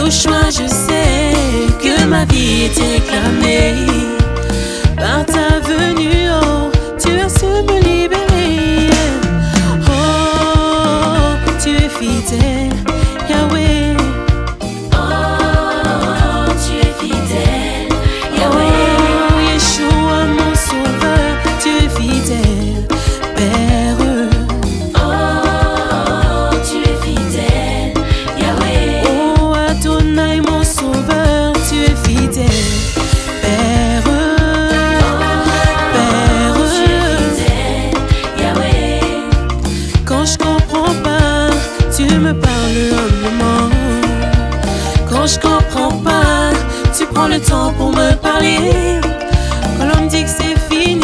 Au je sais que ma vie est éclamée par ta je comprends pas. Tu prends le temps pour me parler. Quand l'on me dit que c'est fini.